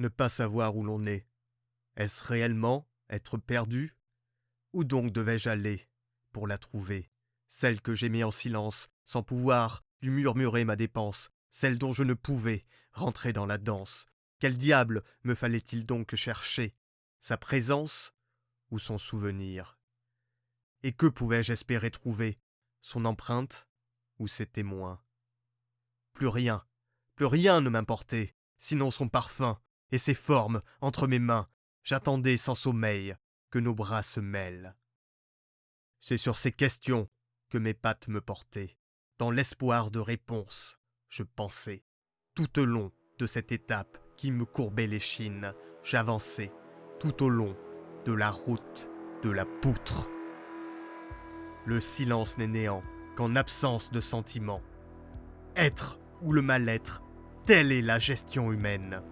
Ne pas savoir où l'on est. Est-ce réellement être perdu? Où donc devais-je aller pour la trouver? Celle que j'aimais en silence, sans pouvoir lui murmurer ma dépense, celle dont je ne pouvais rentrer dans la danse. Quel diable me fallait-il donc chercher? Sa présence ou son souvenir? Et que pouvais-je espérer trouver? Son empreinte ou ses témoins? Plus rien, plus rien ne m'importait, sinon son parfum et ses formes entre mes mains. J'attendais sans sommeil que nos bras se mêlent. C'est sur ces questions que mes pattes me portaient. Dans l'espoir de réponse, je pensais. Tout au long de cette étape qui me courbait l'échine, j'avançais. Tout au long de la route de la poutre. Le silence n'est néant qu'en absence de sentiment. Être ou le mal-être, telle est la gestion humaine.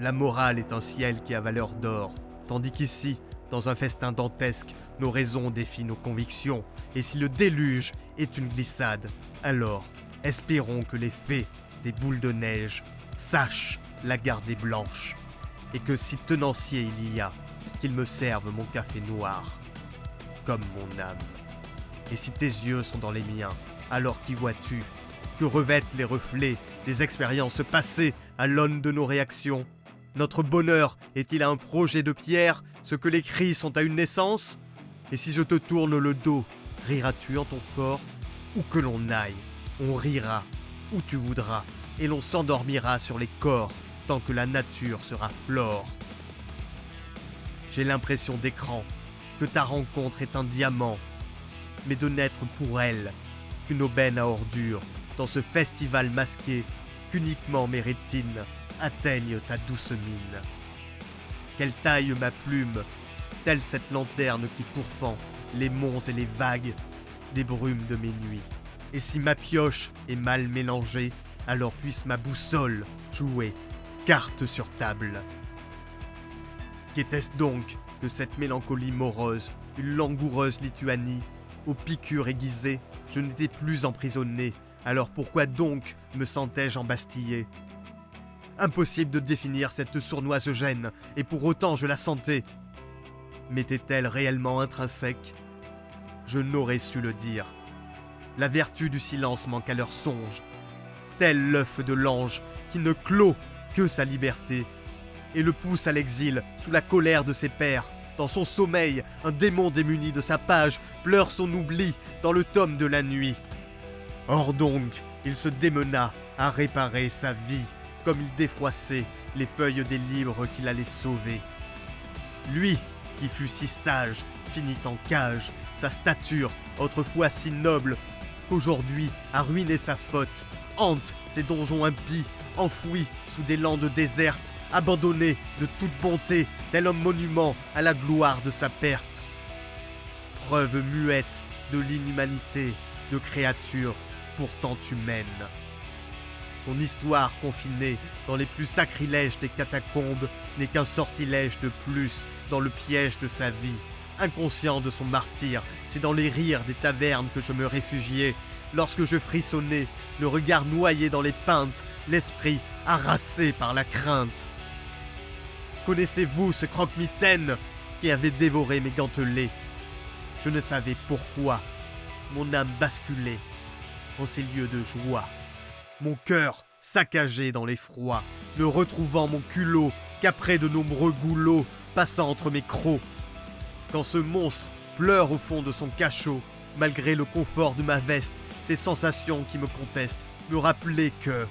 La morale est un ciel qui a valeur d'or, tandis qu'ici, dans un festin dantesque, nos raisons défient nos convictions, et si le déluge est une glissade, alors espérons que les fées des boules de neige sachent la garder blanche, et que si tenancier il y a, qu'il me serve mon café noir, comme mon âme. Et si tes yeux sont dans les miens, alors qu'y vois-tu? Que revêtent les reflets des expériences passées à l'aune de nos réactions? Notre bonheur est-il un projet de pierre, ce que les cris sont à une naissance? Et si je te tourne le dos, riras-tu en ton fort? Où que l'on aille, on rira, où tu voudras, et l'on s'endormira sur les corps tant que la nature sera flore. J'ai l'impression d'écran, que ta rencontre est un diamant, mais de n'être pour elle qu'une aubaine à ordures dans ce festival masqué qu'uniquement mes rétines atteignent ta douce mine. Qu'elle taille ma plume, telle cette lanterne qui pourfend les monts et les vagues des brumes de mes nuits. Et si ma pioche est mal mélangée, alors puisse ma boussole jouer carte sur table. Qu'était-ce donc que cette mélancolie morose, une langoureuse Lituanie Aux piqûres aiguisées, je n'étais plus emprisonné, alors pourquoi donc me sentais-je embastillé? Impossible de définir cette sournoise gêne, et pour autant je la sentais. M'était-elle réellement intrinsèque? Je n'aurais su le dire. La vertu du silence manque à leur songe, tel l'œuf de l'ange qui ne clôt que sa liberté et le pousse à l'exil sous la colère de ses pères. Dans son sommeil, un démon démuni de sa page pleure son oubli dans le tome de la nuit. Or donc, il se démena à réparer sa vie, comme il défroissait les feuilles des livres qu'il allait sauver. Lui, qui fut si sage, finit en cage, sa stature, autrefois si noble, qu'aujourd'hui a ruiné sa faute, hante ses donjons impies, enfoui sous des landes désertes, abandonné de toute bonté, tel homme monument à la gloire de sa perte. Preuve muette de l'inhumanité de créatures pourtant humaines. Son histoire confinée dans les plus sacrilèges des catacombes n'est qu'un sortilège de plus dans le piège de sa vie. Inconscient de son martyr, c'est dans les rires des tavernes que je me réfugiais, lorsque je frissonnais, le regard noyé dans les peintes, l'esprit harassé par la crainte. Connaissez-vous ce croque-mitaine qui avait dévoré mes gantelets? Je ne savais pourquoi. Mon âme basculait en ces lieux de joie. Mon cœur saccagé dans l'effroi, ne retrouvant mon culot qu'après de nombreux goulots passant entre mes crocs. Quand ce monstre pleure au fond de son cachot, malgré le confort de ma veste, ces sensations qui me contestent me rappelaient que,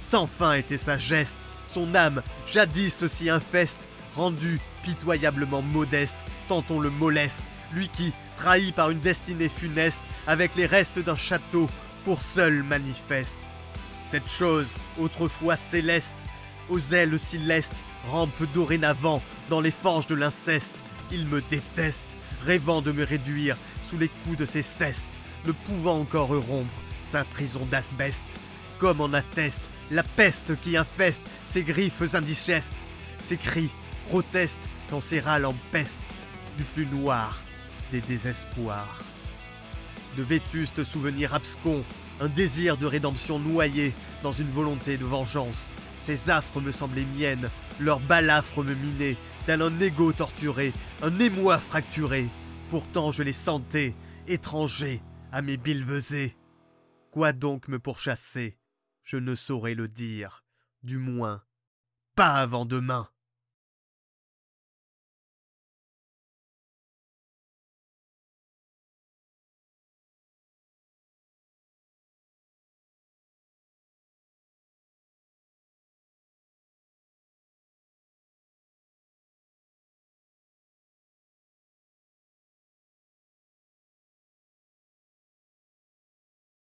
sans fin était sa geste, son âme, jadis si infeste, rendue pitoyablement modeste, tant on le moleste, lui qui, trahi par une destinée funeste, avec les restes d'un château, pour seul manifeste. Cette chose, autrefois céleste, aux ailes si lestes, rampe dorénavant dans les fanges de l'inceste. Il me déteste, rêvant de me réduire sous les coups de ses cestes, ne pouvant encore rompre sa prison d'asbeste, comme en atteste la peste qui infeste ses griffes indigestes, ses cris protestent quand ses râles empestent du plus noir des désespoirs. De vétustes souvenirs abscons, un désir de rédemption noyé dans une volonté de vengeance, Ces affres me semblaient miennes, leurs balafres me minaient, tel un égo torturé, un émoi fracturé. Pourtant je les sentais, étrangers à mes bilvesés. Quoi donc me pourchasser? Je ne saurais le dire, du moins, pas avant demain.